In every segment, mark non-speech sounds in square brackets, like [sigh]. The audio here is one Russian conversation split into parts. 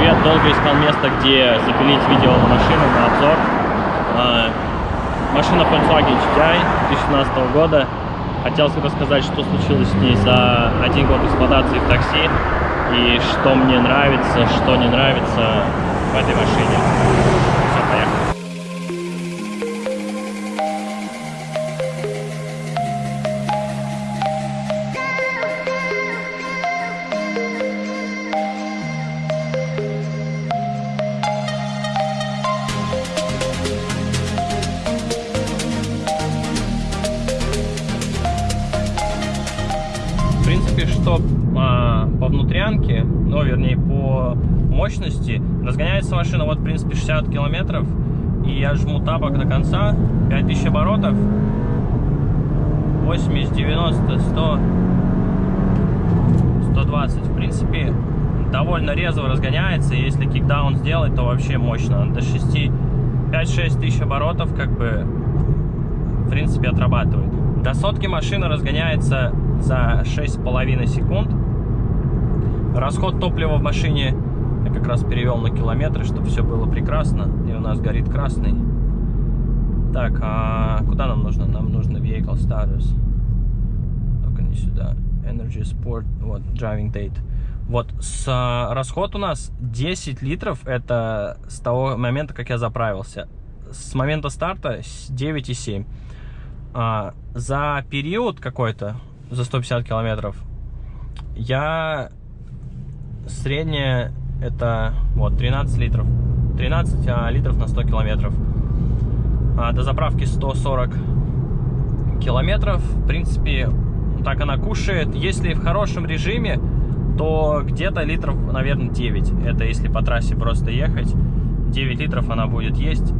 привет! Долго искал место, где запилить видео на машину, на обзор. А, машина Volkswagen GTI 2017 года. Хотел рассказать, что случилось с ней за один год эксплуатации в такси. И что мне нравится, что не нравится в этой машине. Принципе, что а, по внутрянке, ну, вернее, по мощности, разгоняется машина, вот, в принципе, 60 километров, и я жму тапок до конца, 5000 оборотов, 80, 90, 100, 120, в принципе, довольно резво разгоняется, если кикдаун сделать, то вообще мощно, до 6, 5-6 тысяч оборотов, как бы, в принципе, отрабатывает. До сотки машина разгоняется за 6,5 секунд. Расход топлива в машине я как раз перевел на километры, чтобы все было прекрасно. И у нас горит красный. Так, а куда нам нужно? Нам нужно Vehicle Status. Только не сюда. Energy Sport, вот, Driving Date. Вот, с, а, расход у нас 10 литров, это с того момента, как я заправился. С момента старта 9,7. А, за период какой-то, за 150 километров, я средняя это вот 13 литров. 13 а, литров на 100 километров. А, до заправки 140 километров. В принципе, так она кушает. Если в хорошем режиме, то где-то литров, наверное, 9. Это если по трассе просто ехать. 9 литров она будет есть.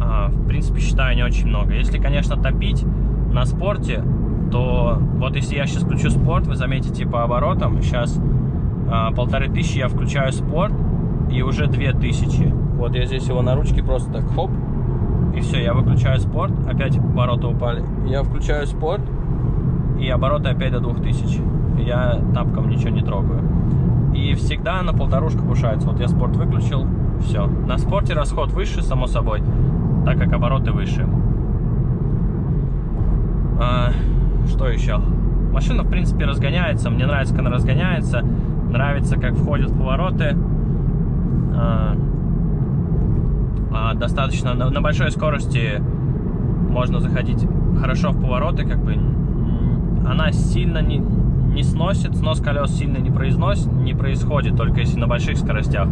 А, в принципе, считаю, не очень много. Если, конечно, топить на спорте, то вот если я сейчас включу спорт, вы заметите по оборотам, сейчас а, полторы тысячи я включаю спорт, и уже две тысячи. Вот я здесь его на ручке просто так хоп, и все, я выключаю спорт, опять обороты упали. Я включаю спорт, и обороты опять до двух тысяч. Я тапком ничего не трогаю. И всегда на полторушку повышается. Вот я спорт выключил, все. На спорте расход выше, само собой, так как обороты выше. А, что еще? Машина, в принципе, разгоняется. Мне нравится, как она разгоняется. Нравится, как входят повороты. А, а, достаточно на, на большой скорости можно заходить хорошо в повороты. Как бы она сильно не, не сносит, снос колес сильно не, произносит, не происходит, только если на больших скоростях.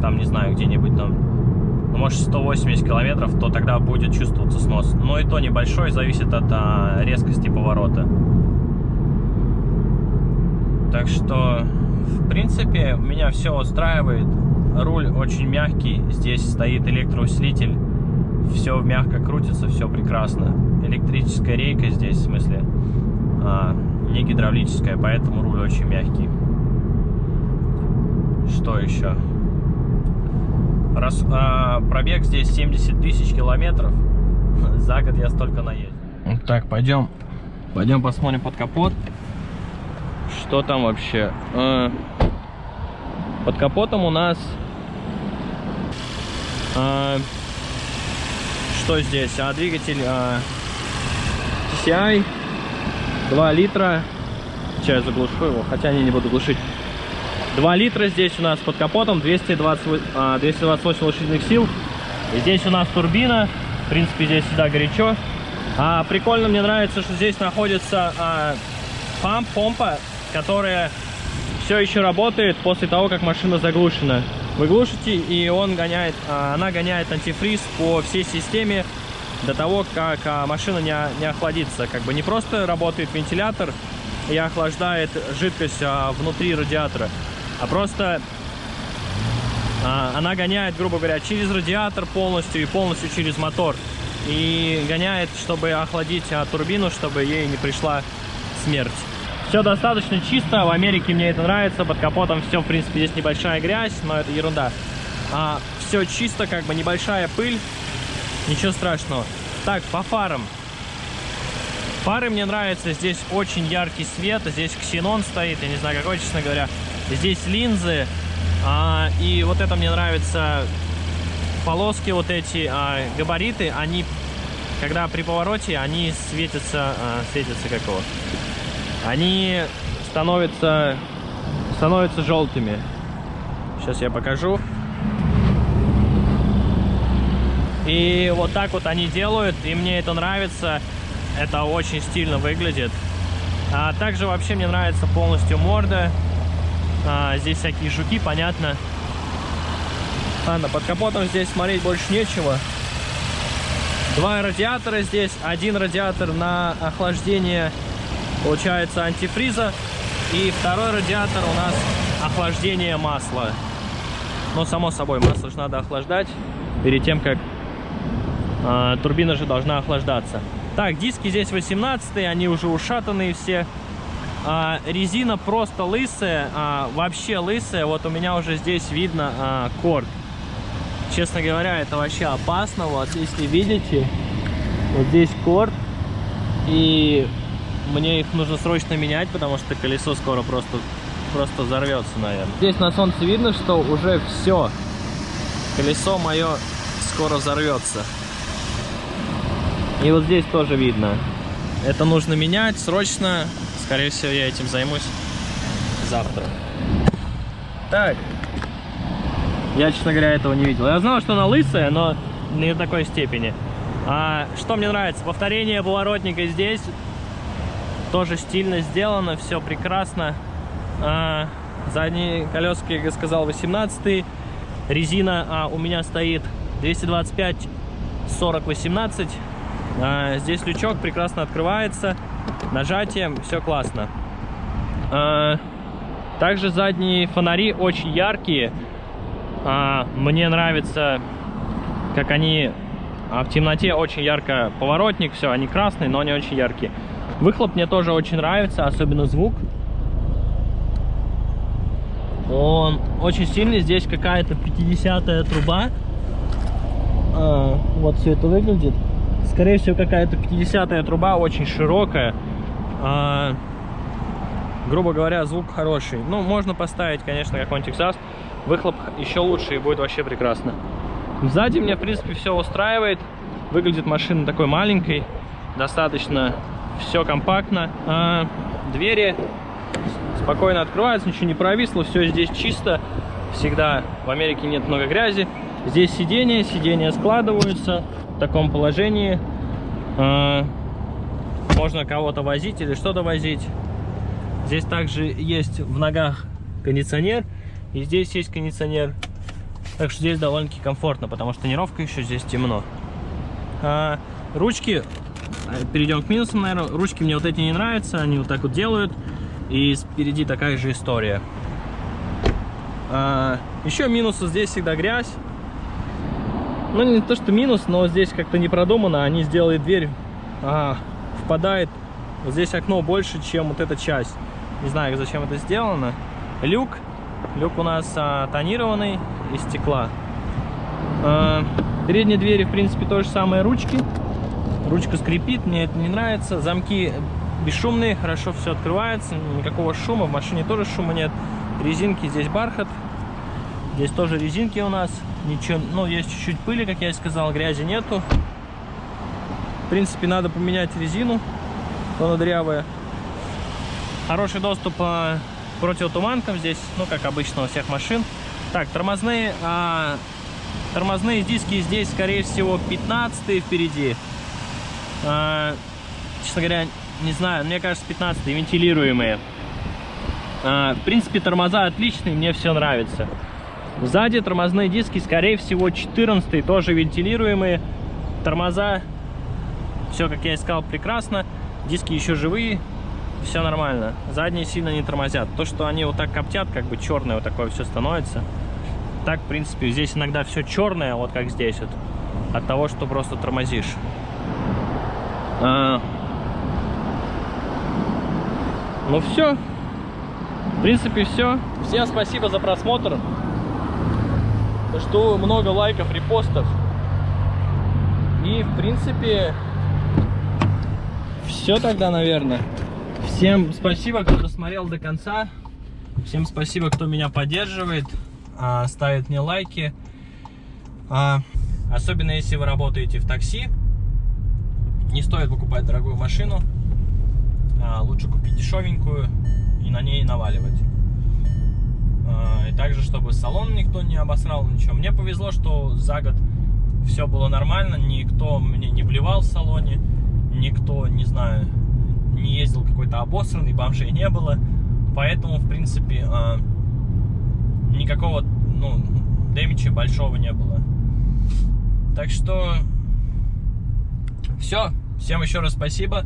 Там, не знаю, где-нибудь там может 180 километров, то тогда будет чувствоваться снос. Но и то небольшой, зависит от а, резкости поворота. Так что, в принципе, меня все устраивает. Руль очень мягкий, здесь стоит электроусилитель. Все мягко крутится, все прекрасно. Электрическая рейка здесь, в смысле, а, не гидравлическая, поэтому руль очень мягкий. Что еще? Раз, а, пробег здесь 70 тысяч километров. [laughs] За год я столько наездил. Так, пойдем, пойдем посмотрим под капот. Что там вообще? А, под капотом у нас... А, что здесь? А, двигатель а, TCI 2 литра. Сейчас я заглушу его, хотя не, не буду глушить. 2 литра здесь у нас под капотом, 220, 228 лошадиных сил. И здесь у нас турбина, в принципе здесь всегда горячо. А, прикольно, мне нравится, что здесь находится а, памп, помпа, которая все еще работает после того, как машина заглушена. Вы глушите, и он гоняет, а, она гоняет антифриз по всей системе до того, как а, машина не, не охладится. Как бы не просто работает вентилятор и охлаждает жидкость а, внутри радиатора, а просто а, она гоняет, грубо говоря, через радиатор полностью и полностью через мотор. И гоняет, чтобы охладить а, турбину, чтобы ей не пришла смерть. Все достаточно чисто, в Америке мне это нравится, под капотом все, в принципе, здесь небольшая грязь, но это ерунда. А, все чисто, как бы небольшая пыль, ничего страшного. Так, по фарам. Фары мне нравятся, здесь очень яркий свет, здесь ксенон стоит, я не знаю какой, честно говоря. Здесь линзы, А, и вот это мне нравится. Полоски вот эти, а, габариты, они, когда при повороте, они светятся, а, светятся как его, они становятся, становятся желтыми. Сейчас я покажу. И вот так вот они делают, и мне это нравится. Это очень стильно выглядит. А также вообще мне нравится полностью морда. А, здесь всякие жуки, понятно. Ладно, под капотом здесь смотреть больше нечего. Два радиатора здесь. Один радиатор на охлаждение, получается, антифриза. И второй радиатор у нас охлаждение масла. Но, само собой, масло же надо охлаждать перед тем, как э, турбина же должна охлаждаться. Так, диски здесь 18 они уже ушатанные все. А, резина просто лысая, а, вообще лысая. Вот у меня уже здесь видно а, корд. Честно говоря, это вообще опасно. Вот, если видите, вот здесь корд. И мне их нужно срочно менять, потому что колесо скоро просто, просто взорвется, наверное. Здесь на солнце видно, что уже все. Колесо мое скоро взорвется. И вот здесь тоже видно. Это нужно менять срочно. Скорее всего, я этим займусь завтра. Так. Я, честно говоря, этого не видел. Я знал, что она лысая, но не в такой степени. А, что мне нравится? Повторение поворотника здесь. Тоже стильно сделано, все прекрасно. А, задние колеса, как я сказал, 18 Резина а, у меня стоит 225 40 18 а, здесь лючок прекрасно открывается. Нажатием все классно. А, также задние фонари очень яркие. А, мне нравится, как они а в темноте очень ярко поворотник, все, они красные, но они очень яркие. Выхлоп мне тоже очень нравится, особенно звук. Он очень сильный, здесь какая-то 50-я труба. А, вот все это выглядит. Скорее всего, какая-то 50-я труба, очень широкая. А, грубо говоря, звук хороший. Ну, можно поставить, конечно, какой-нибудь экзаст. Выхлоп еще лучше и будет вообще прекрасно. Сзади мне, в принципе, все устраивает. Выглядит машина такой маленькой. Достаточно все компактно. А, двери спокойно открываются, ничего не провисло. Все здесь чисто. Всегда в Америке нет много грязи. Здесь сиденья, сиденья складываются в таком положении. А, можно кого-то возить или что-то возить. Здесь также есть в ногах кондиционер. И здесь есть кондиционер. Так что здесь довольно-таки комфортно, потому что тонировка еще здесь темно. А, ручки, перейдем к минусам, наверное. Ручки мне вот эти не нравятся, они вот так вот делают. И спереди такая же история. А, еще минусы, здесь всегда грязь ну не то что минус, но здесь как-то не продумано, они сделали дверь, а, впадает, вот здесь окно больше, чем вот эта часть. Не знаю, зачем это сделано. Люк, люк у нас а, тонированный из стекла. А, передние двери, в принципе, то же самое ручки. Ручка скрипит, мне это не нравится. Замки бесшумные, хорошо все открывается, никакого шума, в машине тоже шума нет. Резинки, здесь бархат, здесь тоже резинки у нас ничего, ну, есть чуть-чуть пыли, как я и сказал, грязи нету. В принципе, надо поменять резину, она дрявая. Хороший доступ по противотуманкам здесь, ну, как обычно у всех машин. Так, тормозные, а, тормозные диски здесь, скорее всего, 15 впереди. А, честно говоря, не знаю, мне кажется, 15 вентилируемые. А, в принципе, тормоза отличные, мне все нравится. Сзади тормозные диски, скорее всего, 14 тоже вентилируемые. Тормоза, все, как я и сказал, прекрасно. Диски еще живые, все нормально. Задние сильно не тормозят. То, что они вот так коптят, как бы черное вот такое все становится. Так, в принципе, здесь иногда все черное, вот как здесь вот. От того, что просто тормозишь. А... Ну все. В принципе, все. Всем спасибо за просмотр. Жду много лайков, репостов. И, в принципе, все тогда, наверное. Всем спасибо, кто досмотрел до конца. Всем спасибо, кто меня поддерживает. а, ставят мне лайки. А, особенно если вы работаете в такси. Не стоит покупать дорогую машину. А, лучше купить дешевенькую и на ней наваливать. И также, чтобы салон никто не обосрал, ничего. Мне повезло, что за год все было нормально, никто мне не блевал в салоне, никто, не знаю, не ездил какой-то обосранный, бомжей не было. Поэтому, в принципе, а, никакого, ну, дэмича большого не было. Так что, все. Всем еще раз спасибо.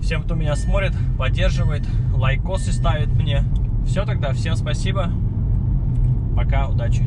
Всем, кто меня смотрит, поддерживает, лайкосы ставит мне. Все тогда, всем спасибо. Пока, удачи.